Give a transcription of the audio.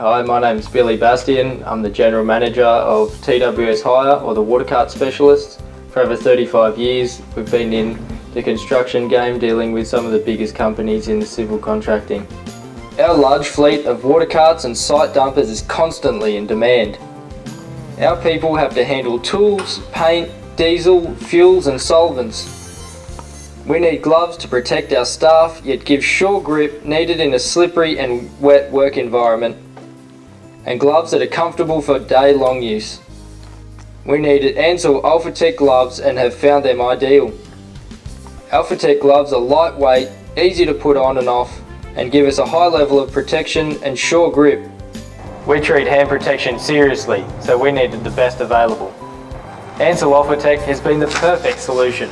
Hi, my name's Billy Bastian. I'm the General Manager of TWS Hire or the Water Cart Specialists. For over 35 years, we've been in the construction game dealing with some of the biggest companies in civil contracting. Our large fleet of water carts and site dumpers is constantly in demand. Our people have to handle tools, paint, diesel, fuels and solvents. We need gloves to protect our staff yet give sure grip needed in a slippery and wet work environment and gloves that are comfortable for day-long use. We needed Ansell Alphatec gloves and have found them ideal. Alphatec gloves are lightweight, easy to put on and off and give us a high level of protection and sure grip. We treat hand protection seriously, so we needed the best available. Ansell Alphatec has been the perfect solution.